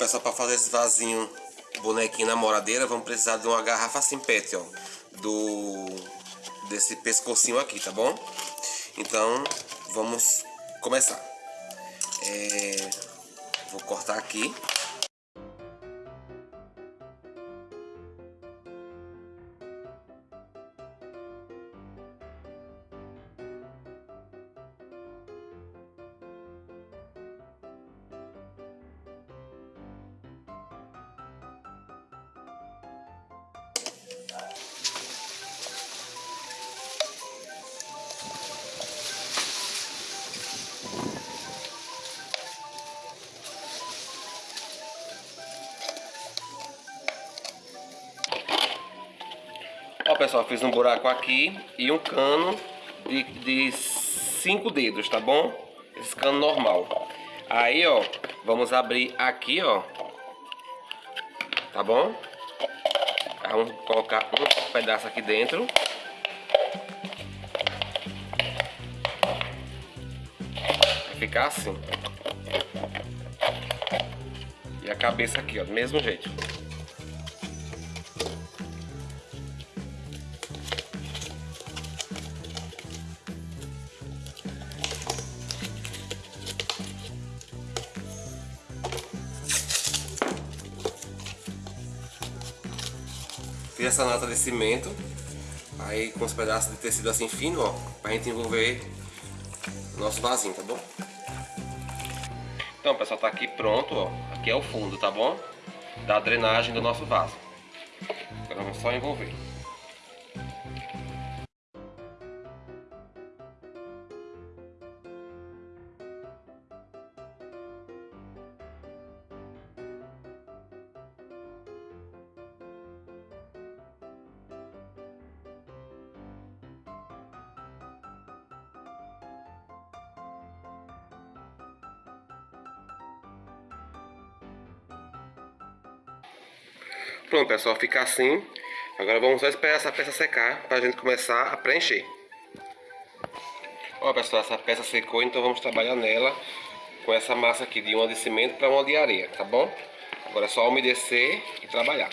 pessoal, para fazer esse vasinho bonequinho na moradeira, vamos precisar de uma garrafa assim ó. Do... Desse pescocinho aqui, tá bom? Então, vamos começar. É, vou cortar aqui. Pessoal, fiz um buraco aqui e um cano de, de cinco dedos, tá bom? Esse cano normal. Aí, ó, vamos abrir aqui, ó. Tá bom? Vamos colocar um pedaço aqui dentro. Vai ficar assim. E a cabeça aqui, ó, do mesmo jeito. Essa nota de cimento, aí com os pedaços de tecido assim fino, ó, pra gente envolver o nosso vasinho, tá bom? Então pessoal, tá aqui pronto, ó, aqui é o fundo, tá bom? Da drenagem do nosso vaso. Agora vamos só envolver. Pronto, pessoal, fica assim. Agora vamos só esperar essa peça secar para a gente começar a preencher. Ó, pessoal, essa peça secou, então vamos trabalhar nela com essa massa aqui de uma de cimento para uma de areia, tá bom? Agora é só umedecer e trabalhar.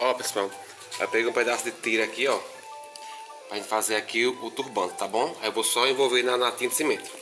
Ó, pessoal, eu peguei um pedaço de tira aqui, ó. Pra gente fazer aqui o, o turbante, tá bom? Aí eu vou só envolver na natinha de cimento.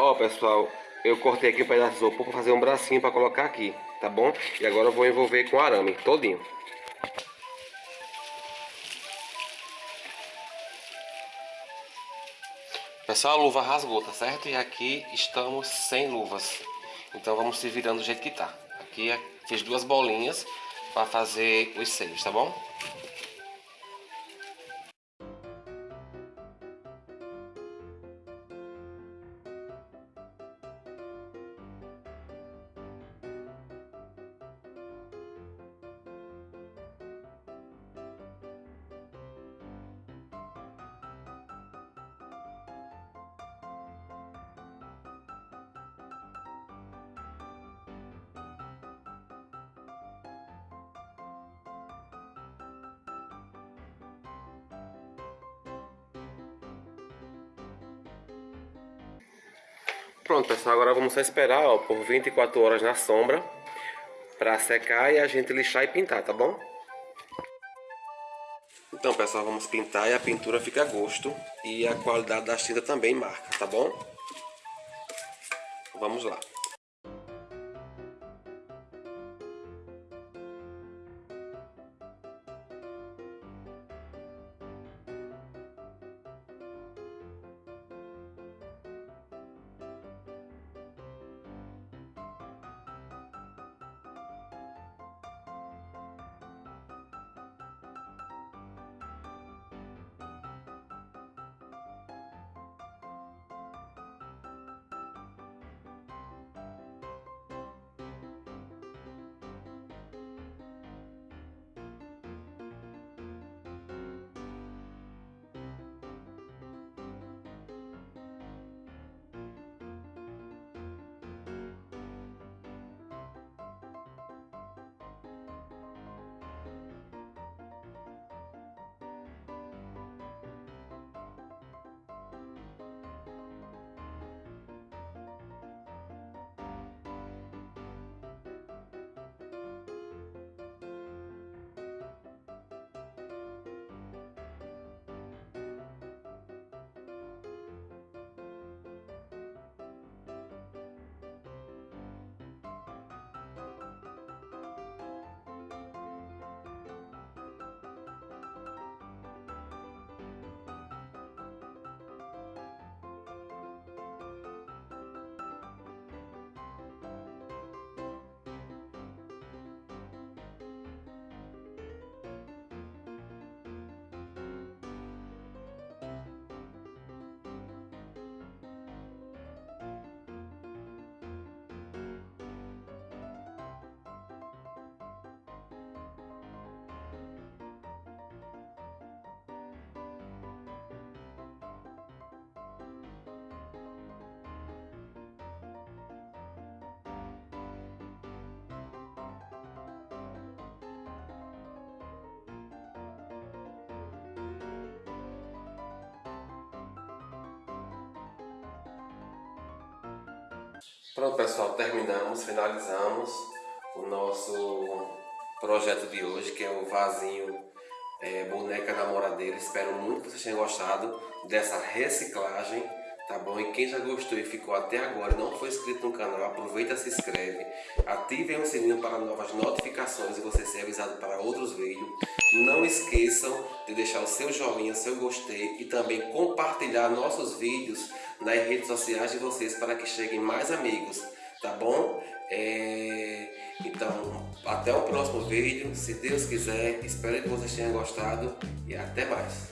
Ó, pessoal, eu cortei aqui um pedaço de isopor para fazer um bracinho para colocar aqui, tá bom? E agora eu vou envolver com arame todinho. Pessoal, a luva rasgou, tá certo? E aqui estamos sem luvas. Então vamos se virando do jeito que tá. Aqui é, fiz duas bolinhas para fazer os seios, tá bom? Pronto, pessoal, agora vamos só esperar ó, por 24 horas na sombra para secar e a gente lixar e pintar, tá bom? Então, pessoal, vamos pintar e a pintura fica a gosto e a qualidade da tinta também marca, tá bom? Vamos lá. Pronto pessoal, terminamos, finalizamos o nosso projeto de hoje, que é o vasinho é, boneca namoradeira. Espero muito que vocês tenham gostado dessa reciclagem, tá bom? E quem já gostou e ficou até agora e não foi inscrito no canal, aproveita se inscreve. Ativem o sininho para novas notificações e você ser avisado para outros vídeos. Não esqueçam de deixar o seu joinha, seu gostei e também compartilhar nossos vídeos nas redes sociais de vocês para que cheguem mais amigos, tá bom? É... Então, até o próximo vídeo, se Deus quiser, espero que vocês tenham gostado e até mais.